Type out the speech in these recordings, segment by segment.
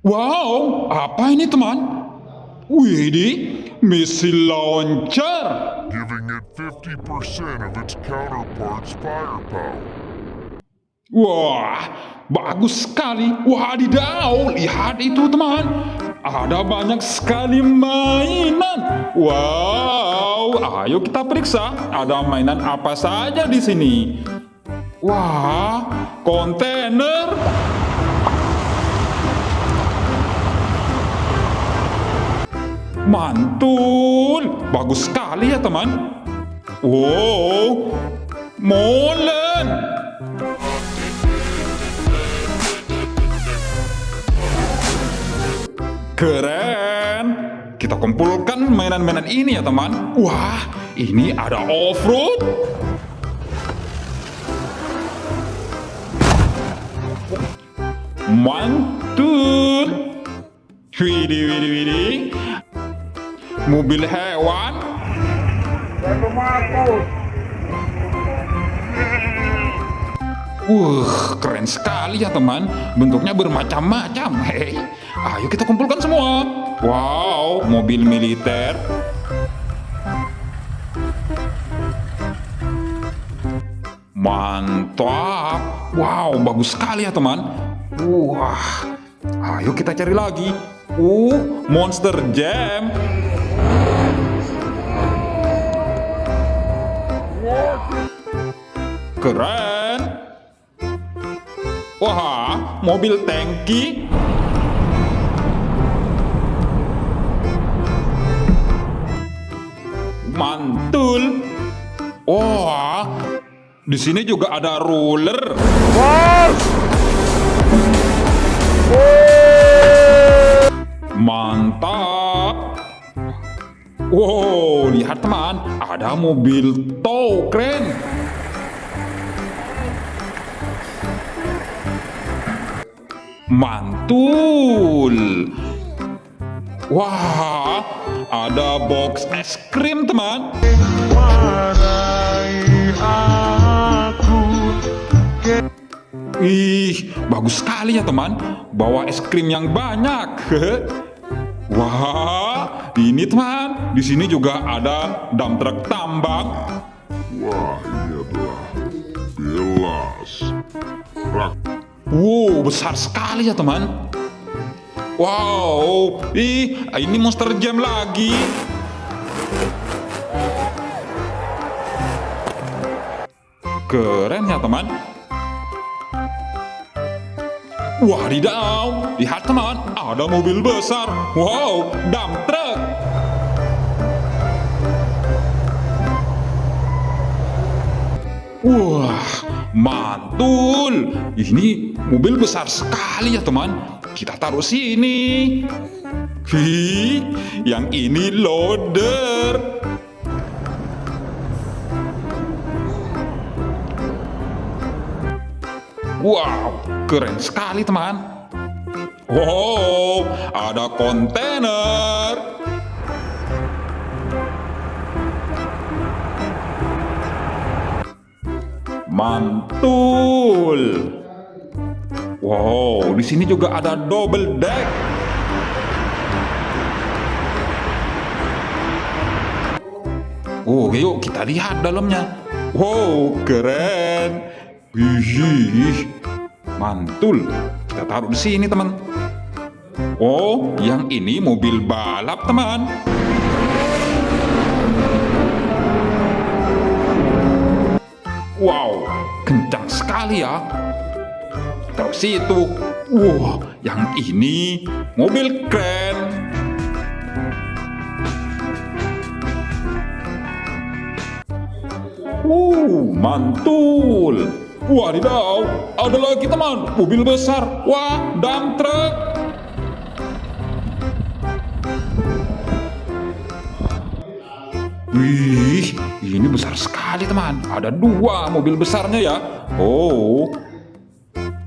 Wow, apa ini teman? Widih, missile launcher. giving it 50% of its counterpart's firepower. Wah, bagus sekali. Wadidaw, lihat itu teman. Ada banyak sekali mainan. Wow, ayo kita periksa. Ada mainan apa saja di sini. Wah, kontainer. Mantul, bagus sekali ya teman. Wow, molen. Keren. Kita kumpulkan mainan-mainan ini ya teman. Wah, ini ada off-road. Mantul. Widih, widih, widih. Mobil hewan. Wah, keren sekali ya teman. Bentuknya bermacam-macam. Hei, ayo kita kumpulkan semua. Wow, mobil militer. Mantap. Wow, bagus sekali ya teman. Wah, ayo kita cari lagi. Uh, Monster Jam. Keren. Wah, mobil tangki. Mantul. Wah, di sini juga ada roller. Mantap. Wow, lihat teman, ada mobil tow keren. Mantul. Wah, ada box es krim teman. Ih, bagus sekali ya teman. Bawa es krim yang banyak. Wah, ini teman. Di sini juga ada dump truck tambang. Wah, ini adalah Belas. Rak Wow, besar sekali ya teman. Wow, ih, ini monster jam lagi. Keren ya teman. Wadidaw, lihat teman, ada mobil besar. Wow, dump truck. Wah, mantul. Ini mobil besar sekali ya teman. Kita taruh sini. Hi, yang ini loader. Wow, keren sekali teman. Wow, ada kontainer. Mantul. Wow, di sini juga ada double deck. Oh, yuk kita lihat dalamnya. Wow, keren. Wih, mantul. Kita taruh di sini, teman. Oh, yang ini mobil balap, teman. Wow, kencang sekali ya. Taruh situ. Wow, yang ini mobil keren. Uh, mantul. Wadidaw, ada lagi teman, mobil besar. Wah, dump truck. Wih, ini besar sekali teman. Ada dua mobil besarnya ya. Oh,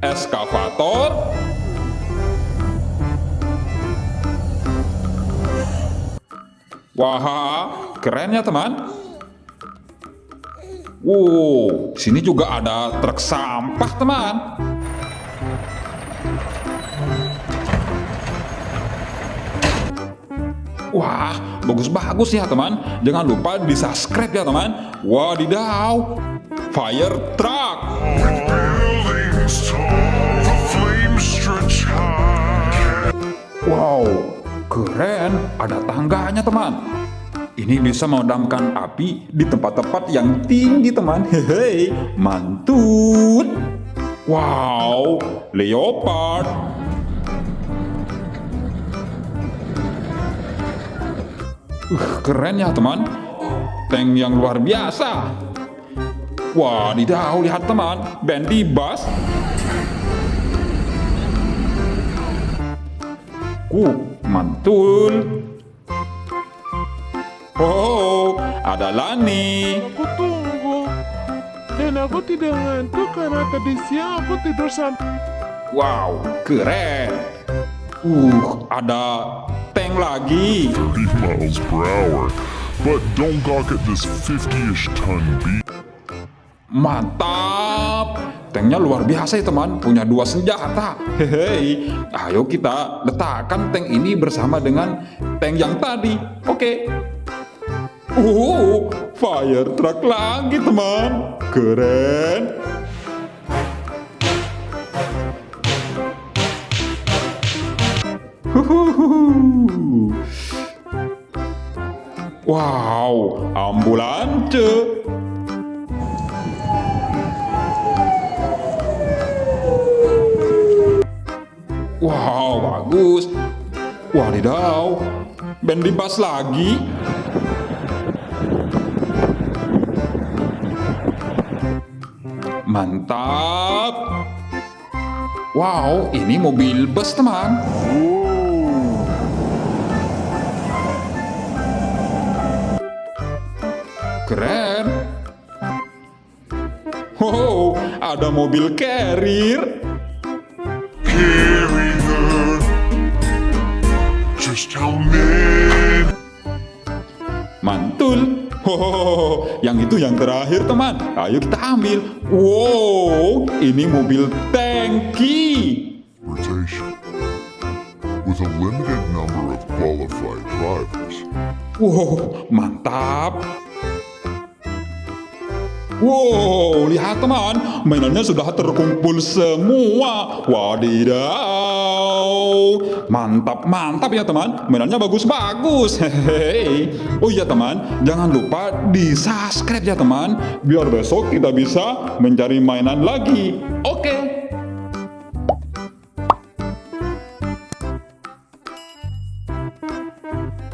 eskavator. Wah, keren ya teman. Wow, sini juga ada truk sampah teman. Wah, bagus-bagus ya teman. Jangan lupa di subscribe ya teman. Wadidaw, fire truck. Wow, keren. Ada tangganya teman. Ini bisa memadamkan api di tempat-tempat yang tinggi teman. Hehe, mantul. Wow, leopard. Uh, keren ya teman. Tank yang luar biasa. Wadidaw, lihat teman. Bandy bus. Uh, mantul. Oh, ada Lani. Aku tunggu. Dan aku tidak ngantuk karena tadi siang aku tidur sampai... Wow, keren. Uh, ada tank lagi. 30 miles per hour. But don't gawk at this 50-ish ton beast. Mantap. Tanknya luar biasa ya teman, punya dua senjata. Hehehe. Ayo kita letakkan tank ini bersama dengan tank yang tadi. Oke. Uh, fire truck lagi teman. Keren. Wow, ambulans. Wow, bagus. Wadidaw, band di lagi. Mantap. Wow, ini mobil bus teman. Keren. Wow, ada mobil carrier. Just? Mantul. Oh, yang itu yang terakhir teman. Ayo kita ambil. Wow, ini mobil tangki. Rotation. With a limited number of qualified drivers. Wow, mantap. Wow, lihat teman, mainannya sudah terkumpul semua. Wadidaw, mantap, mantap ya teman. Mainannya bagus-bagus. Hehehe. Oh iya teman, jangan lupa di subscribe ya teman, biar besok kita bisa mencari mainan lagi. Oke.